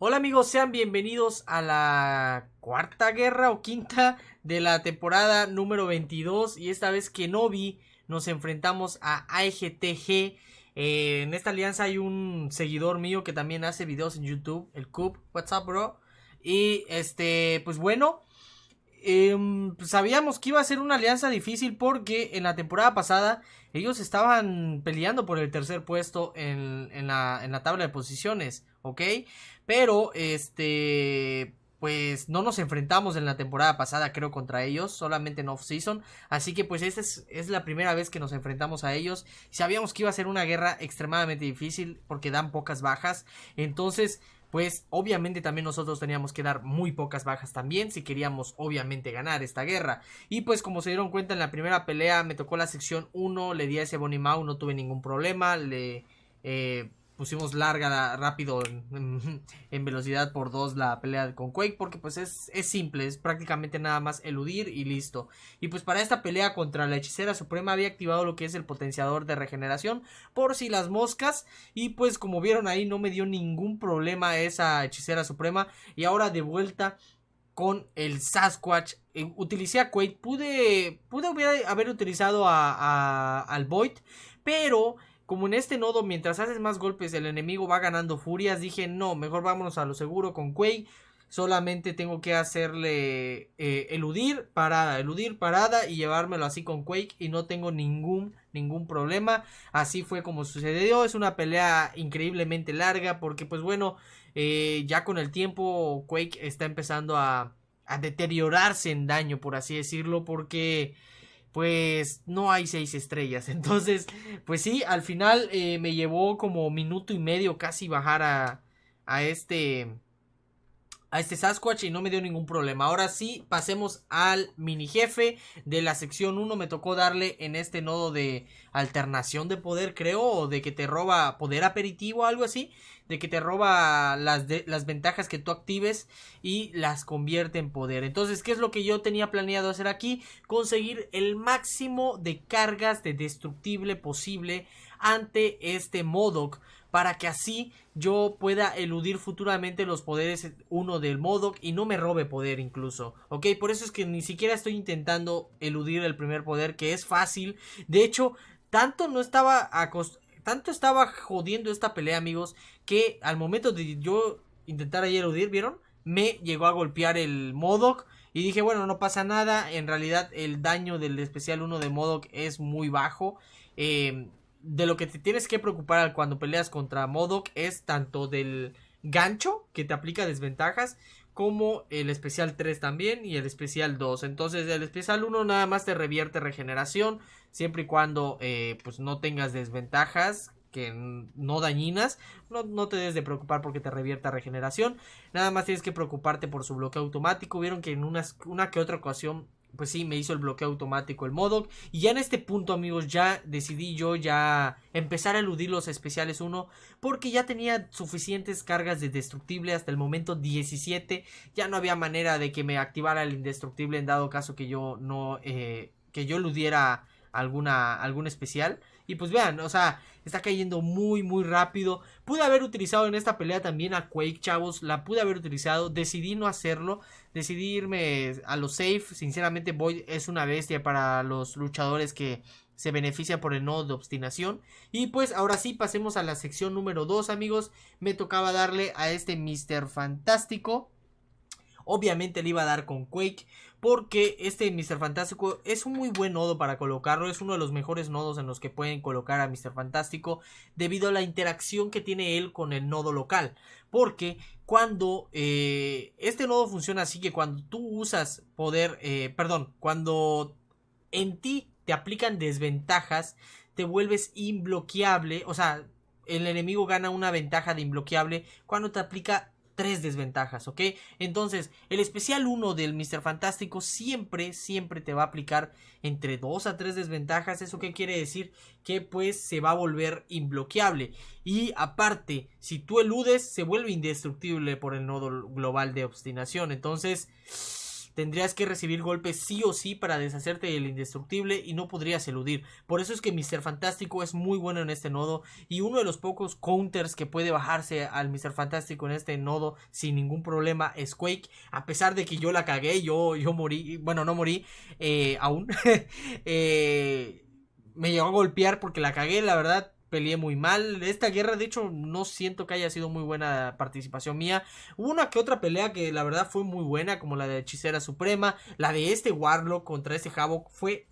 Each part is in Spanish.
Hola amigos, sean bienvenidos a la cuarta guerra o quinta de la temporada número 22 y esta vez que no vi nos enfrentamos a AEGTG. Eh, en esta alianza hay un seguidor mío que también hace videos en YouTube, el Coop. What's up, bro? Y este, pues bueno, em, pues sabíamos que iba a ser una alianza difícil porque en la temporada pasada ellos estaban peleando por el tercer puesto en, en, la, en la tabla de posiciones, ¿ok? Pero, este, pues no nos enfrentamos en la temporada pasada, creo, contra ellos, solamente en off-season. Así que pues esta es, es, la primera vez que nos enfrentamos a ellos. Sabíamos que iba a ser una guerra extremadamente difícil porque dan pocas bajas. Entonces, pues obviamente también nosotros teníamos que dar muy pocas bajas también si queríamos obviamente ganar esta guerra. Y pues como se dieron cuenta en la primera pelea me tocó la sección 1, le di a ese Bonimau, no tuve ningún problema, le... Eh, pusimos larga, rápido, en, velocidad por dos la pelea con Quake, porque pues es, es, simple, es prácticamente nada más eludir y listo. Y pues para esta pelea contra la hechicera suprema había activado lo que es el potenciador de regeneración, por si las moscas, y pues como vieron ahí no me dio ningún problema esa hechicera suprema, y ahora de vuelta con el Sasquatch. Eh, utilicé a Quake. Pude, pude haber utilizado a, a, al Void. Pero como en este nodo, mientras haces más golpes, el enemigo va ganando furias. Dije, no, mejor vámonos a lo seguro con Quake. Solamente tengo que hacerle eh, eludir, parada, eludir, parada y llevármelo así con Quake. Y no tengo ningún, ningún problema. Así fue como sucedió. Es una pelea increíblemente larga. Porque, pues bueno, eh, ya con el tiempo Quake está empezando a, a deteriorarse en daño, por así decirlo. Porque pues no hay seis estrellas. Entonces, pues sí, al final eh, me llevó como minuto y medio casi bajar a, a este a este Sasquatch y no me dio ningún problema. Ahora sí, pasemos al mini jefe de la sección 1. Me tocó darle en este nodo de alternación de poder, creo, o de que te roba poder aperitivo algo así. De que te roba las, las ventajas que tú actives y las convierte en poder. Entonces, ¿qué es lo que yo tenía planeado hacer aquí? Conseguir el máximo de cargas de destructible posible ante este Modoc para que así yo pueda eludir futuramente los poderes uno del Modoc y no me robe poder incluso, ok, por eso es que ni siquiera estoy intentando eludir el primer poder que es fácil, de hecho, tanto no estaba tanto estaba jodiendo esta pelea amigos que al momento de yo intentar ahí eludir, ¿vieron? Me llegó a golpear el Modoc y dije, bueno, no pasa nada. En realidad, el daño del especial 1 de Modoc es muy bajo. Eh, de lo que te tienes que preocupar cuando peleas contra Modok es tanto del gancho que te aplica desventajas como el especial 3 también y el especial 2. Entonces el especial 1 nada más te revierte regeneración siempre y cuando eh, pues no tengas desventajas que no dañinas, no, no, te debes de preocupar porque te revierta regeneración, nada más tienes que preocuparte por su bloqueo automático, vieron que en una que otra ocasión pues sí, me hizo el bloqueo automático el Modoc. Y ya en este punto, amigos, ya decidí yo ya empezar a eludir los especiales 1. Porque ya tenía suficientes cargas de destructible hasta el momento 17. Ya no había manera de que me activara el indestructible en dado caso que yo no... Eh, que yo eludiera alguna, algún especial. Y pues vean, o sea, está cayendo muy, muy rápido. Pude haber utilizado en esta pelea también a Quake, chavos. La pude haber utilizado. Decidí no hacerlo. Decidí irme a lo safe. Sinceramente, Void es una bestia para los luchadores que se beneficia por el nodo de obstinación. Y pues ahora sí, pasemos a la sección número 2, amigos. Me tocaba darle a este Mr. Fantástico. Obviamente le iba a dar con Quake. Porque este Mr. Fantástico es un muy buen nodo para colocarlo. Es uno de los mejores nodos en los que pueden colocar a Mr. Fantástico. Debido a la interacción que tiene él con el nodo local. Porque cuando eh, este nodo funciona así que cuando tú usas poder. Eh, perdón. Cuando en ti te aplican desventajas. Te vuelves imbloqueable. O sea, el enemigo gana una ventaja de imbloqueable cuando te aplica tres desventajas, ¿ok? Entonces, el especial 1 del Mr. Fantástico siempre, siempre te va a aplicar entre 2 a 3 desventajas. ¿Eso qué quiere decir? Que pues se va a volver imbloqueable. Y aparte, si tú eludes, se vuelve indestructible por el nodo global de obstinación. Entonces tendrías que recibir golpes sí o sí para deshacerte del indestructible y no podrías eludir. Por eso es que Mr. Fantástico es muy bueno en este nodo y uno de los pocos counters que puede bajarse al Mr. Fantástico en este nodo sin ningún problema es Quake. A pesar de que yo la cagué, yo, yo morí, bueno, no morí eh, aún. eh, me llegó a golpear porque la cagué, la verdad peleé muy mal. Esta guerra, de hecho, no siento que haya sido muy buena participación mía. Hubo una que otra pelea que la verdad fue muy buena, como la de Hechicera Suprema. La de este Warlock contra este Havoc fue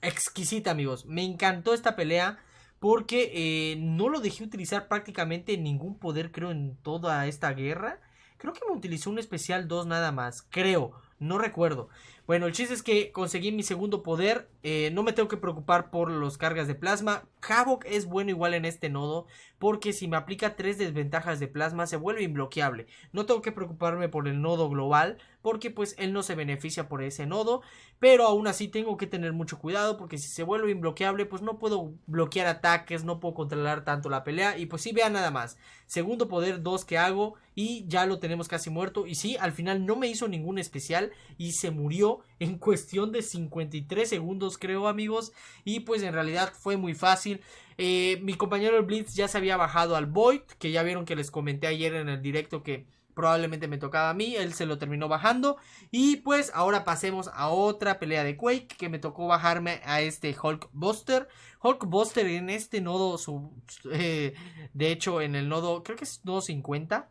exquisita, amigos. Me encantó esta pelea. Porque eh, no lo dejé utilizar prácticamente ningún poder, creo, en toda esta guerra. Creo que me utilizó un especial 2 nada más. Creo, no recuerdo. Bueno, el chiste es que conseguí mi segundo poder. Eh, no me tengo que preocupar por los cargas de plasma. Havoc es bueno igual en este nodo. Porque si me aplica tres desventajas de plasma se vuelve imbloqueable. No tengo que preocuparme por el nodo global. Porque pues él no se beneficia por ese nodo. Pero aún así tengo que tener mucho cuidado. Porque si se vuelve imbloqueable pues no puedo bloquear ataques. No puedo controlar tanto la pelea. Y pues sí, vean nada más. Segundo poder 2 que hago. Y ya lo tenemos casi muerto. Y sí, al final no me hizo ningún especial. Y se murió en cuestión de 53 segundos creo amigos. Y pues en realidad fue muy fácil. Eh, mi compañero el Blitz ya se había bajado al Void que ya vieron que les comenté ayer en el directo que probablemente me tocaba a mí, él se lo terminó bajando. Y pues ahora pasemos a otra pelea de Quake que me tocó bajarme a este Hulk Buster. Hulk Buster en este nodo, su, eh, de hecho en el nodo, creo que es nodo 50,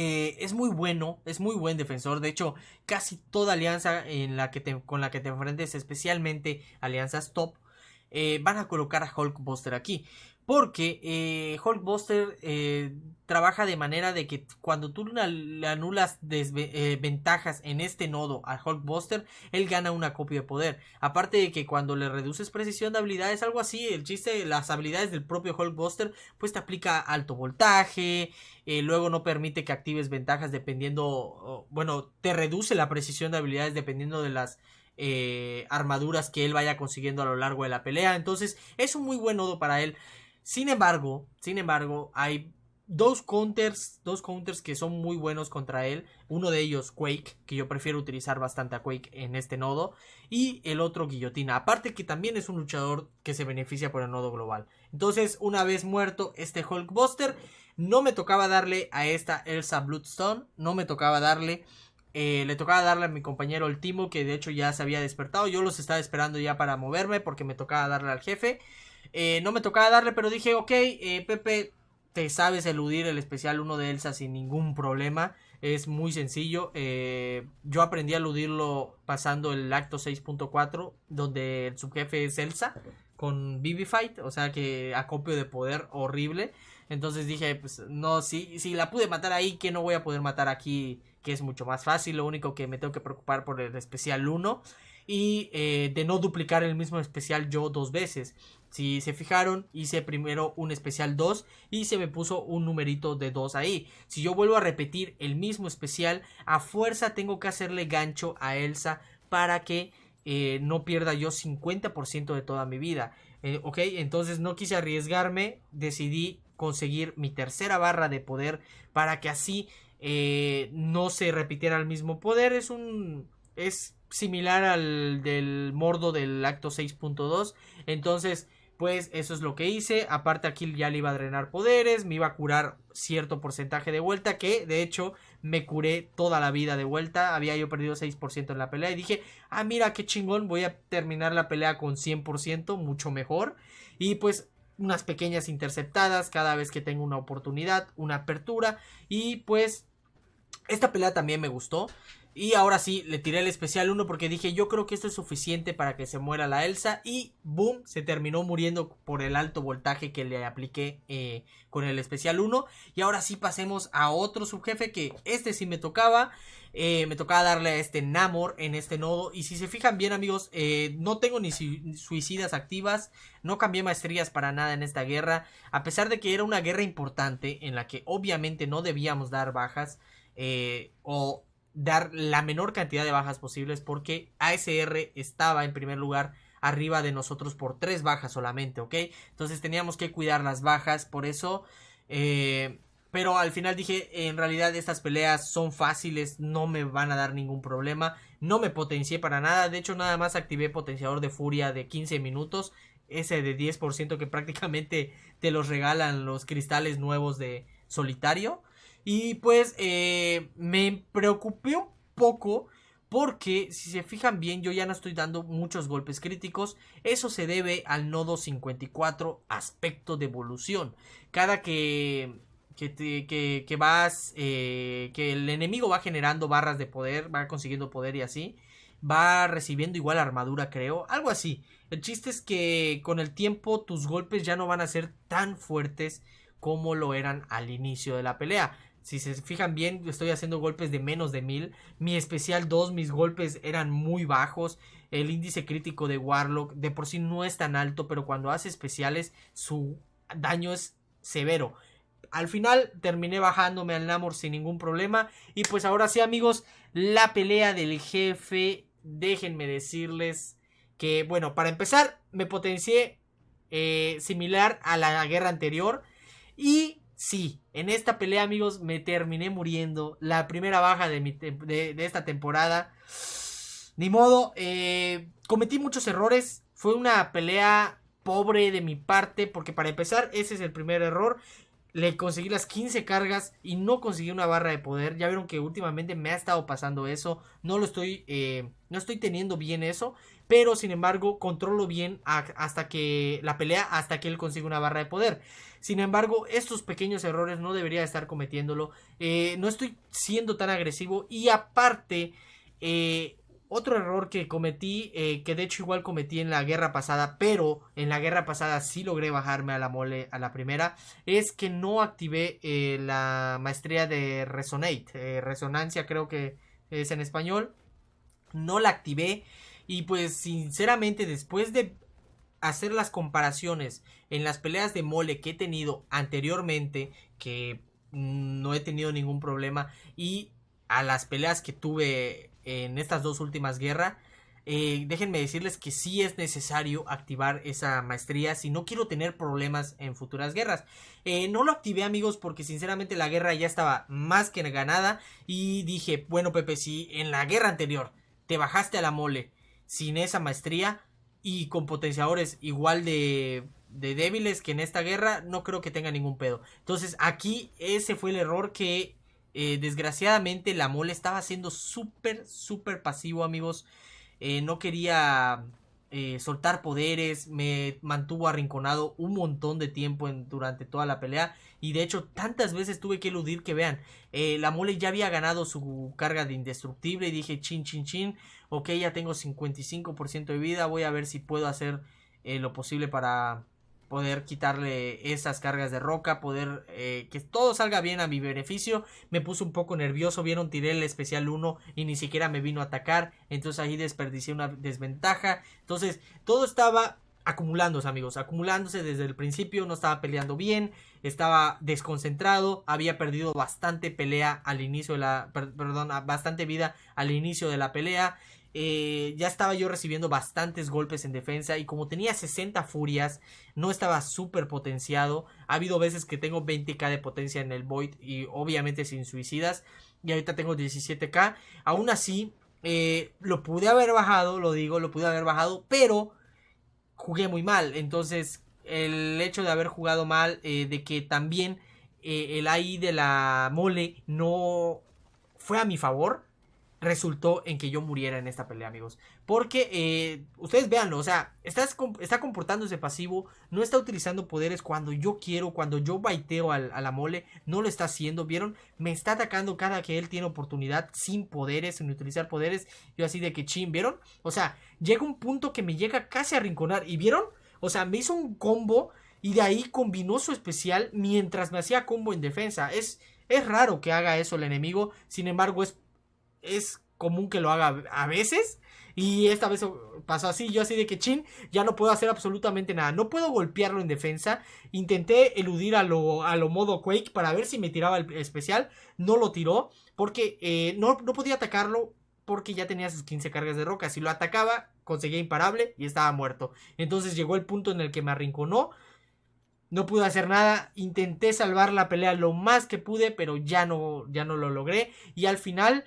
eh, es muy bueno, es muy buen defensor. De hecho, casi toda alianza en la que te, con la que te enfrentes, especialmente alianzas top, eh, van a colocar a Hulkbuster aquí. Porque eh, Hulkbuster eh, trabaja de manera de que cuando tú le anulas eh, ventajas en este nodo a Hulkbuster, él gana una copia de poder. Aparte de que cuando le reduces precisión de habilidades, algo así, el chiste, las habilidades del propio Hulkbuster, pues te aplica alto voltaje, luego no permite que actives ventajas dependiendo, bueno, te reduce la precisión de habilidades dependiendo de las armaduras que él vaya consiguiendo a lo largo de la pelea. Entonces es un muy buen nodo para él. Sin embargo, sin embargo, hay dos counters, dos counters que son muy buenos contra él. Uno de ellos, Quake, que yo prefiero utilizar bastante a Quake en este nodo. Y el otro, Guillotina. Aparte que también es un luchador que se beneficia por el nodo global. Entonces, una vez muerto este Hulkbuster, no me tocaba darle a esta Elsa Bloodstone. No me tocaba darle... Eh, le tocaba darle a mi compañero el Timo, que de hecho ya se había despertado. Yo los estaba esperando ya para moverme porque me tocaba darle al jefe. Eh, no me tocaba darle, pero dije, ok, eh, Pepe, te sabes eludir el especial 1 de Elsa sin ningún problema. Es muy sencillo. Eh, yo aprendí a eludirlo pasando el acto 6.4, donde el subjefe es Elsa con Fight, o sea que acopio de poder horrible. Entonces dije, pues no, si, si la pude matar ahí, que no voy a poder matar aquí, que es mucho más fácil. Lo único que me tengo que preocupar por el especial 1 y de no duplicar el mismo especial yo dos veces. Si se fijaron, hice primero un especial 2 y se me puso un numerito de 2 ahí. Si yo vuelvo a repetir el mismo especial, a fuerza tengo que hacerle gancho a Elsa para que eh, no pierda yo 50% de toda mi vida. Eh, ok, entonces no quise arriesgarme, decidí conseguir mi tercera barra de poder para que así eh, no se repitiera el mismo poder. Es un... es similar al del mordo del acto 6.2. Entonces pues eso es lo que hice. Aparte aquí ya le iba a drenar poderes, me iba a curar cierto porcentaje de vuelta, que de hecho me curé toda la vida de vuelta. Había yo perdido 6% en la pelea y dije, ah mira qué chingón, voy a terminar la pelea con 100%, mucho mejor. Y pues unas pequeñas interceptadas cada vez que tengo una oportunidad, una apertura. Y pues esta pelea también me gustó. Y ahora sí, le tiré el especial 1 porque dije yo creo que esto es suficiente para que se muera la Elsa. Y boom, se terminó muriendo por el alto voltaje que le apliqué eh, con el especial 1. Y ahora sí pasemos a otro subjefe que este sí me tocaba. Eh, me tocaba darle a este Namor en este nodo. Y si se fijan bien amigos, eh, no tengo ni suicidas activas. No cambié maestrías para nada en esta guerra. A pesar de que era una guerra importante en la que obviamente no debíamos dar bajas. o dar la menor cantidad de bajas posibles porque ASR estaba en primer lugar arriba de nosotros por tres bajas solamente, ¿ok? Entonces teníamos que cuidar las bajas, por eso eh, Pero al final dije, en realidad estas peleas son fáciles, no me van a dar ningún problema. No me potencié para nada, de hecho nada más activé potenciador de furia de 15 minutos. Ese de 10% que prácticamente te los regalan los cristales nuevos de solitario. Y pues eh, me preocupé un poco porque si se fijan bien yo ya no estoy dando muchos golpes críticos. Eso se debe al nodo 54 aspecto de evolución. Cada que que, que, vas, eh, que el enemigo va generando barras de poder, va consiguiendo poder y así, va recibiendo igual armadura, creo, algo así. El chiste es que con el tiempo tus golpes ya no van a ser tan fuertes como lo eran al inicio de la pelea. Si se fijan bien, estoy haciendo golpes de menos de mil. Mi especial 2, mis golpes eran muy bajos. El índice crítico de Warlock de por sí no es tan alto, pero cuando hace especiales su daño es severo al final terminé bajándome al Namor sin ningún problema. Y pues ahora sí, amigos, la pelea del jefe. Déjenme decirles que, bueno, para empezar, me potencié eh, similar a la guerra anterior. Y sí, en esta pelea, amigos, me terminé muriendo. La primera baja de, de, esta temporada. Ni modo, eh, cometí muchos errores. Fue una pelea pobre de mi parte, porque para empezar, ese es el primer error le conseguí las 15 cargas y no conseguí una barra de poder. Ya vieron que últimamente me ha estado pasando eso. No lo estoy, eh, no estoy teniendo bien eso. Pero sin embargo, controlo bien hasta que la pelea, hasta que él consiga una barra de poder. Sin embargo, estos pequeños errores no debería estar cometiéndolo. Eh, no estoy siendo tan agresivo. Y aparte, eh, otro error que cometí, eh, que de hecho igual cometí en la guerra pasada, pero en la guerra pasada sí logré bajarme a la mole a la primera, es que no activé la maestría de Resonate, resonancia creo que es en español, no la activé y pues sinceramente después de hacer las comparaciones en las peleas de mole que he tenido anteriormente, que no he tenido ningún problema, y a las peleas que tuve en estas dos últimas guerras. Eh, déjenme decirles que sí es necesario activar esa maestría si no quiero tener problemas en futuras guerras. Eh, no lo activé amigos porque sinceramente la guerra ya estaba más que ganada y dije, bueno Pepe, si en la guerra anterior te bajaste a la mole sin esa maestría y con potenciadores igual de, de débiles que en esta guerra, no creo que tenga ningún pedo. Entonces aquí ese fue el error que eh, desgraciadamente la mole estaba siendo súper, súper pasivo, amigos. Eh, no quería eh, soltar poderes, me mantuvo arrinconado un montón de tiempo en, durante toda la pelea. Y de hecho, tantas veces tuve que eludir que vean, la mole ya había ganado su carga de indestructible. Y dije, chin, chin, chin. Ok, ya tengo 55% de vida. Voy a ver si puedo hacer lo posible para poder quitarle esas cargas de roca, poder eh, que todo salga bien a mi beneficio. Me puse un poco nervioso, vieron, tiré el especial 1 y ni siquiera me vino a atacar, entonces ahí desperdicié una desventaja. Entonces, todo estaba acumulándose, amigos, acumulándose desde el principio, no estaba peleando bien, estaba desconcentrado, había perdido bastante pelea al inicio de la, perdón, bastante vida al inicio de la pelea eh, ya estaba yo recibiendo bastantes golpes en defensa y como tenía 60 furias, no estaba súper potenciado. Ha habido veces que tengo 20k de potencia en el Void y obviamente sin suicidas. Y ahorita tengo 17k. Aún así, eh, lo pude haber bajado, lo digo, lo pude haber bajado, pero jugué muy mal. Entonces, el hecho de haber jugado mal, eh, de que también el AI de la mole no fue a mi favor resultó en que yo muriera en esta pelea, amigos. Porque, eh, ustedes véanlo, o sea, está, está comportándose pasivo, no está utilizando poderes cuando yo quiero, cuando yo baiteo a la mole, no lo está haciendo, ¿vieron? Me está atacando cada que él tiene oportunidad, sin poderes, sin utilizar poderes, yo así de que chin, ¿vieron? O sea, llega un punto que me llega casi a rinconar, ¿y vieron? O sea, me hizo un combo y de ahí combinó su especial mientras me hacía combo en defensa. Es, es raro que haga eso el enemigo, sin embargo es es común que lo haga a veces. Y esta vez pasó así, yo así de que chin, ya no puedo hacer absolutamente nada. No puedo golpearlo en defensa. Intenté eludir a lo, a lo modo Quake para ver si me tiraba el especial. No lo tiró porque eh, no, no podía atacarlo porque ya tenía sus 15 cargas de roca. Si lo atacaba, conseguía imparable y estaba muerto. Entonces llegó el punto en el que me arrinconó. no pude hacer nada, intenté salvar la pelea lo más que pude, pero ya no, ya no lo logré. Y al final,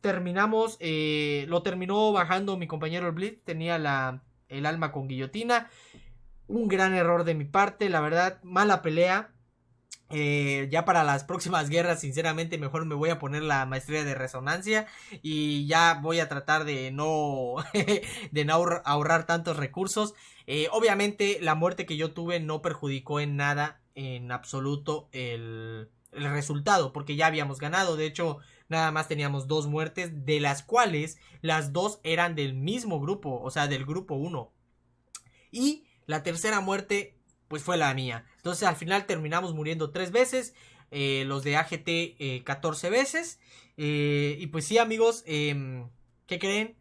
terminamos, eh, lo terminó bajando mi compañero el Blitz, tenía la, el alma con guillotina. Un gran error de mi parte, la verdad, mala pelea. Eh, ya para las próximas guerras, sinceramente, mejor me voy a poner la maestría de resonancia y ya voy a tratar de no, de no ahorrar tantos recursos. Eh, obviamente, la muerte que yo tuve no perjudicó en nada, en absoluto, el, el resultado, porque ya habíamos ganado. De hecho, nada más teníamos dos muertes, de las cuales las dos eran del mismo grupo, o sea, del grupo 1. Y la tercera muerte pues fue la mía. Entonces al final terminamos muriendo tres veces. Eh, los de AGT 14 eh, veces. Eh, y pues sí amigos, em, ¿qué creen?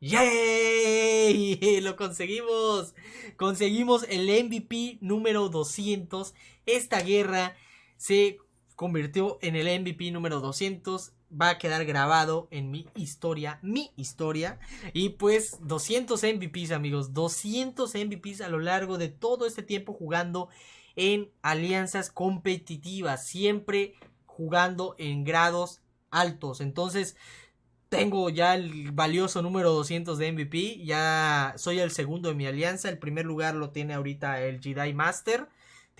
¡Yay! Lo conseguimos. Conseguimos el MVP número 200. Esta guerra se convirtió en el MVP número 200 va a quedar grabado en mi historia, mi historia. Y pues 200 MVPs amigos, 200 MVPs a lo largo de todo este tiempo jugando en alianzas competitivas, siempre jugando en grados altos. Entonces tengo ya el valioso número 200 de MVP, ya soy el segundo de mi alianza, el primer lugar lo tiene ahorita el Jedi Master.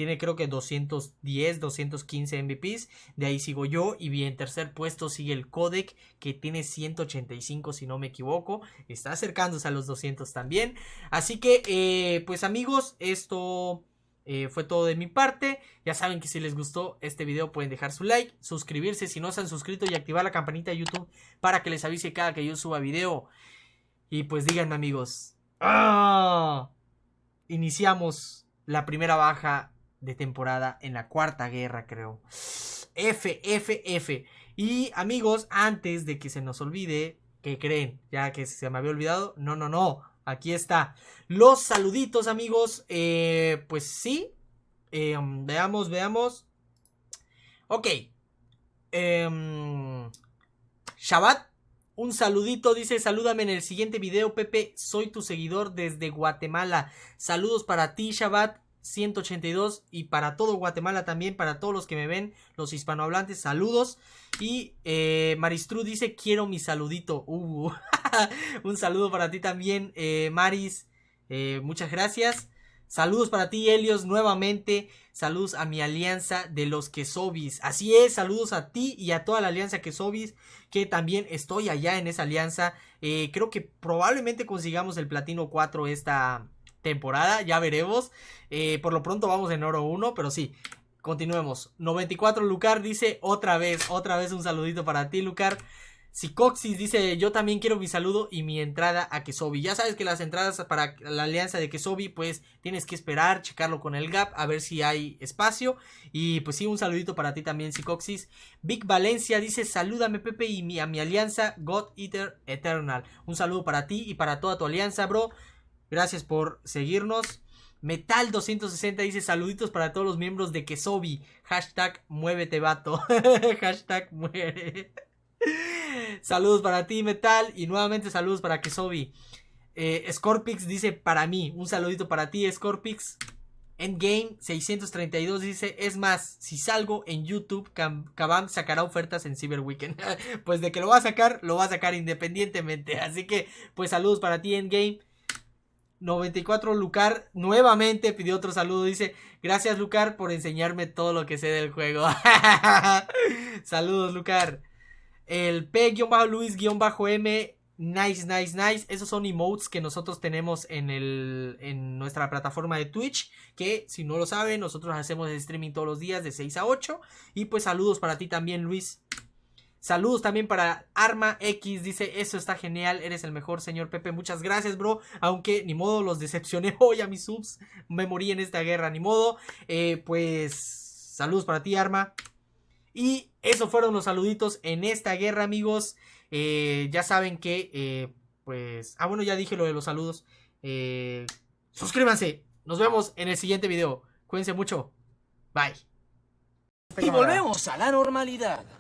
Tiene creo que 210, 215 MVPs. De ahí sigo yo. Y en tercer puesto sigue el Codec que tiene 185 si no me equivoco. Está acercándose a los 200 también. Así que eh, pues amigos esto... Eh, fue todo de mi parte. Ya saben que si les gustó este video pueden dejar su like, suscribirse si no se han suscrito y activar la campanita de YouTube para que les avise cada que yo suba video. Y pues díganme amigos. ¡Ah! Iniciamos la primera baja de temporada en la cuarta guerra, creo. F, F, F. Y amigos, antes de que se nos olvide, ¿qué creen? Ya que se me había olvidado. No, no, no. Aquí está. Los saluditos, amigos. Eh, pues sí. Eh, veamos, veamos. Ok. Eh, Shabbat. Un saludito, dice, salúdame en el siguiente video, Pepe, soy tu seguidor desde Guatemala. Saludos para ti, Shabbat. 182 y para todo Guatemala también, para todos los que me ven, los hispanohablantes, saludos. Y eh, Maristru dice, quiero mi saludito. Uh, un saludo para ti también, eh, Maris. Eh, muchas gracias. Saludos para ti, Helios, nuevamente. Saludos a mi alianza de los Quesobis. Así es, saludos a ti y a toda la alianza Quesobis, que también estoy allá en esa alianza. creo que probablemente consigamos el platino 4 esta, temporada, ya veremos. Eh, por lo pronto vamos en oro 1, pero sí, continuemos. 94 Lucar dice otra vez, otra vez un saludito para ti, Lucar. Sicoxis dice, yo también quiero mi saludo y mi entrada a Kesobi. Ya sabes que las entradas para la alianza de Kesobi, pues tienes que esperar, checarlo con el gap, a ver si hay espacio. Y pues sí, un saludito para ti también, Sicoxis. Big Valencia dice, salúdame Pepe y a mi alianza God Eater Eternal. Un saludo para ti y para toda tu alianza, bro. Gracias por seguirnos. Metal 260 dice saluditos para todos los miembros de Kesobi. Hashtag muévete vato. Hashtag muere. saludos para ti Metal y nuevamente saludos para Kesobi. Eh, Scorpix dice para mí. Un saludito para ti Scorpix. Endgame 632 dice, es más, si salgo en YouTube, Kabam sacará ofertas en Cyber Weekend. pues de que lo va a sacar, lo va a sacar independientemente. Así que, pues saludos para ti Endgame. 94 Lucar nuevamente pidió otro saludo. Dice: Gracias, Lucar, por enseñarme todo lo que sé del juego. Saludos, Lucar. El P-Luis-M. Nice, nice, nice. Esos son emotes que nosotros tenemos en, el, en nuestra plataforma de Twitch. Que si no lo saben, nosotros hacemos streaming todos los días de 6 a 8. Y pues saludos para ti también, Luis. Saludos también para Arma X. Dice, eso está genial. Eres el mejor, señor Pepe. Muchas gracias, bro. Aunque ni modo los decepcioné hoy a mis subs. Me morí en esta guerra, ni modo. Eh, pues saludos para ti, Arma. Y esos fueron los saluditos en esta guerra, amigos. Eh, ya saben que, eh, pues... Ah, bueno, ya dije lo de los saludos. suscríbanse. Nos vemos en el siguiente video. Cuídense mucho. Bye. Y volvemos a la normalidad.